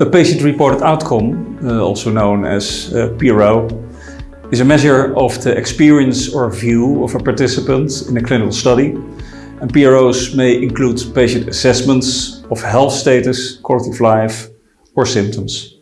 A patient-reported outcome, uh, also known as uh, PRO, is a measure of the experience or view of a participant in a clinical study. And PROs may include patient assessments of health status, quality of life or symptoms.